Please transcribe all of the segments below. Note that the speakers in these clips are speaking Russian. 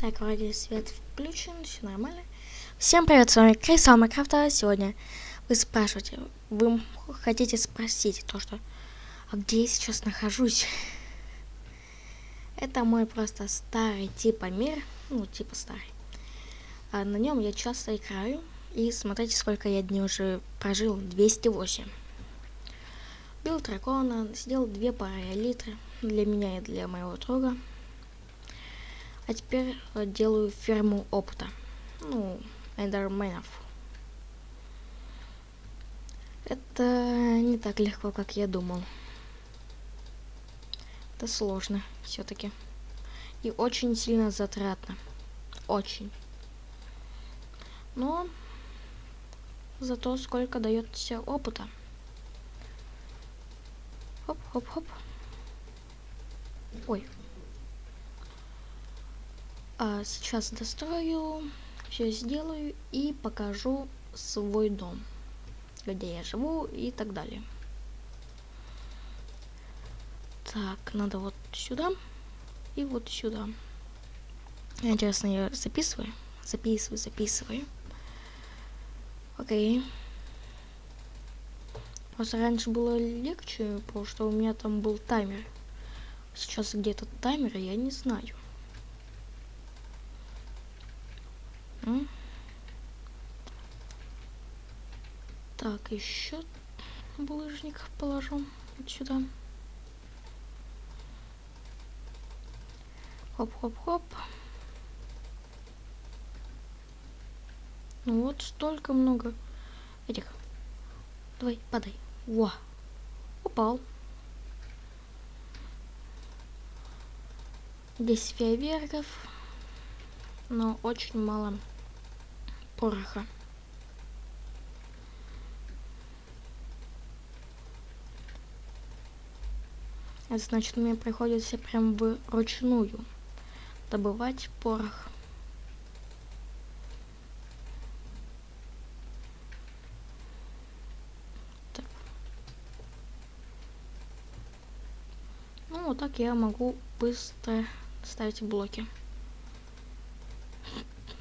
Так, вроде свет включен, все нормально. Всем привет, с вами Крис Майнкрафта. Сегодня вы спрашиваете, вы хотите спросить то, что, а где я сейчас нахожусь? Это мой просто старый типа мир, ну типа старый. А на нем я часто играю. И смотрите, сколько я дней уже прожил. 208. Бил дракона, сделал две пары элитры для меня и для моего друга. А теперь э, делаю ферму опыта. Ну, эндерменов. Это не так легко, как я думал. Это сложно все-таки. И очень сильно затратно. Очень. Но зато сколько дает все опыта. Хоп-хоп-хоп. Ой, а сейчас дострою, все сделаю и покажу свой дом, где я живу и так далее. Так, надо вот сюда и вот сюда. Интересно, я записываю? Записываю, записываю. Окей. Просто раньше было легче, потому что у меня там был таймер. Сейчас где то таймер, я не знаю. Так, еще булыжник положу вот сюда. Хоп-хоп-хоп. Ну вот столько много этих. Давай, падай. Во. Упал. Здесь фейерверков, но очень мало пороха. Это значит, мне приходится прям вручную добывать порох. Так. Ну, вот так я могу быстро ставить блоки.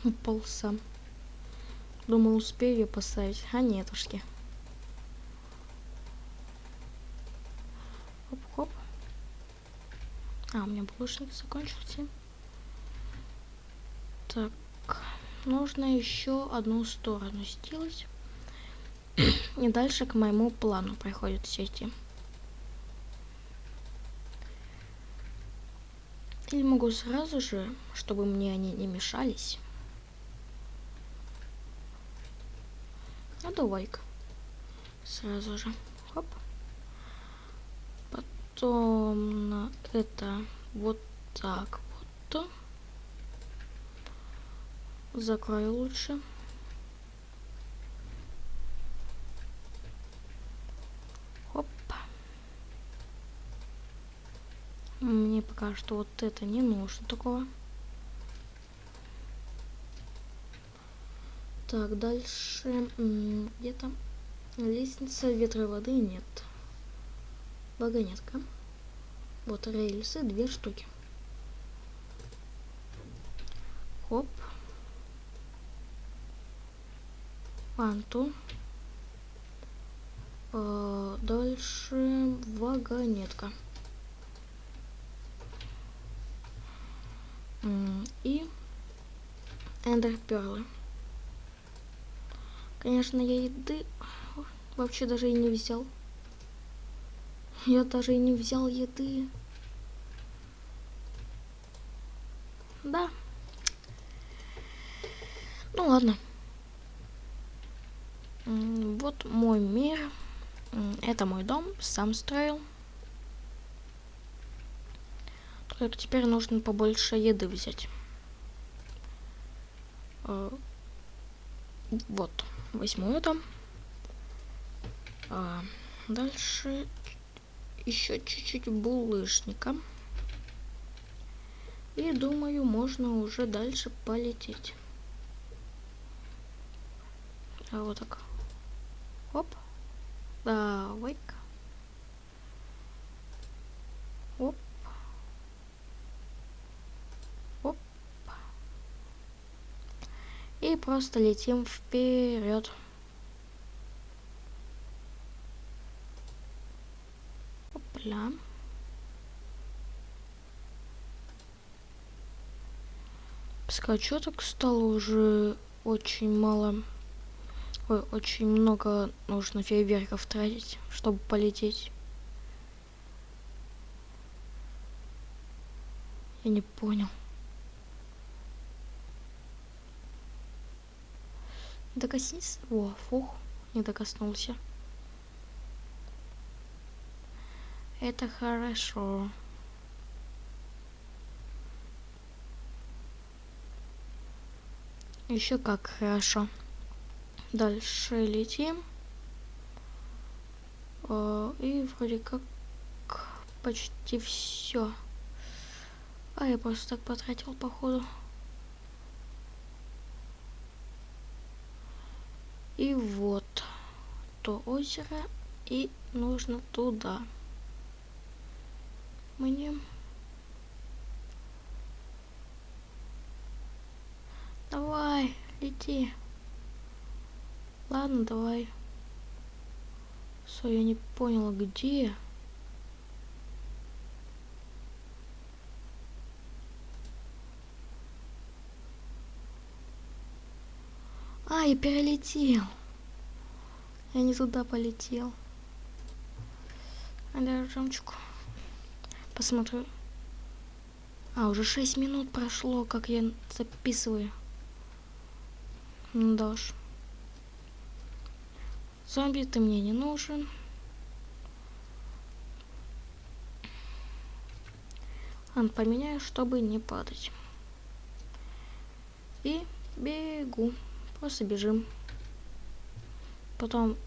Упал сам. Думал, успею ее поставить. А нетушки. Хоп-хоп. А, у меня булочник закончился. Так, нужно еще одну сторону сделать. И дальше к моему плану приходят все эти. Или могу сразу же, чтобы мне они не мешались. А давай-ка. Сразу же. Хоп. Потом на это вот так вот. Закрою лучше. Хоп. Мне пока что вот это не нужно такого. Так, дальше где-то лестница ветра воды нет. Вагонетка. Вот рельсы, две штуки. Хоп. Анту. А, дальше вагонетка. И эндерперлы. Конечно, я еды вообще даже и не взял. Я даже и не взял еды. Да. Ну ладно. Вот мой мир. Это мой дом. Сам строил. Только теперь нужно побольше еды взять. Э, вот возьму это. А, дальше еще чуть-чуть булыжника. И думаю, можно уже дальше полететь. А вот так. Оп. Давай-ка. Оп. И просто летим вперед. Опля. Что так стало уже очень мало. Ой, очень много нужно фейерверков тратить, чтобы полететь. Я не понял. Докоснись. О, фух, не докоснулся. Это хорошо. Еще как хорошо. Дальше летим. Э, и вроде как почти все. А я просто так потратил походу. И вот то озеро, и нужно туда. Мне Давай, лети. Ладно, давай. Все, я не поняла, где. А, я перелетел. Я не туда полетел. А жемчуг. Посмотрю. А, уже 6 минут прошло, как я записываю. Ну да уж. Зомби, ты мне не нужен. Он поменяю, чтобы не падать. И бегу. Просто бежим. Потом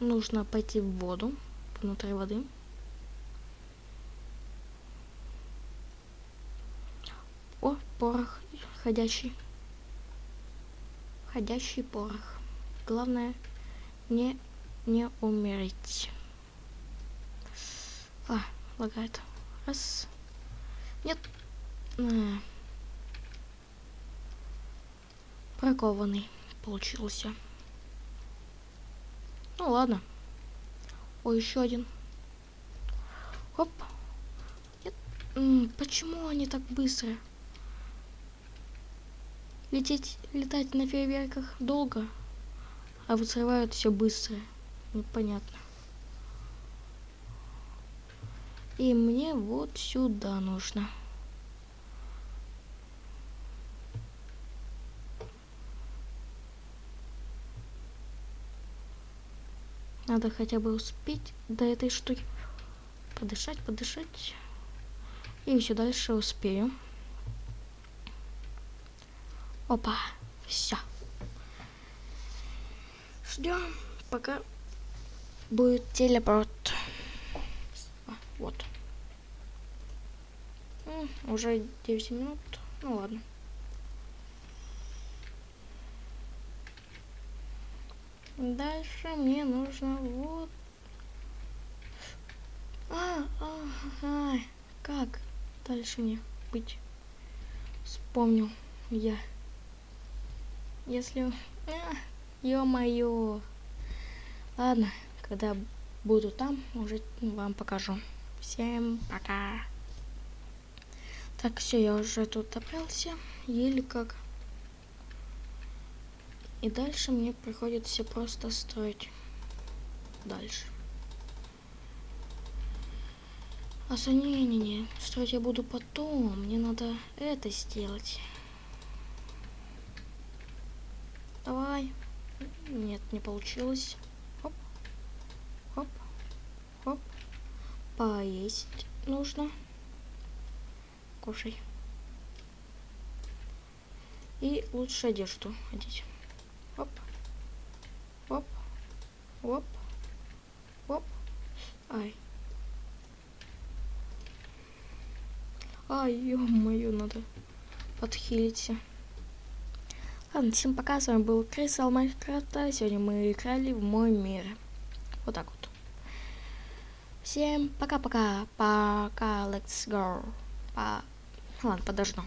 нужно пойти в воду, внутри воды. О, порох ходящий. Ходящий порох. Главное не, не умереть. А, лагает. Раз. Нет. Прокованный получился. Ну ладно. О, еще один. Оп. Нет. Почему они так быстро? Лететь, летать на фейерверках долго, а взрывают все быстро. Непонятно. И мне вот сюда нужно. Надо хотя бы успеть до этой штуки. Подышать, подышать. И все дальше успею. Опа, все. Ждем, пока будет телепорт. А, вот. Уже 9 минут. Ну ладно. Дальше мне нужно вот... А, а, а, как дальше мне быть? Вспомнил я. Если... А, Ё-моё. Ладно, когда буду там, уже вам покажу. Всем пока. Так, все, я уже тут добрался. Еле как. И дальше мне приходится просто строить. Дальше. А не-не-не, строить я буду потом. Мне надо это сделать. Давай. Нет, не получилось. Хоп. Хоп. Хоп. Поесть нужно. Кушай. И лучше одежду одеть. Оп. Оп. Оп. Оп. Ай. Ай, ё-моё, надо подхилиться. Ладно, всем пока, с вами был Крисал Майнкрафта. Сегодня мы играли в мой мир. Вот так вот. Всем пока-пока. Пока, let's go. По... Ладно, подожду.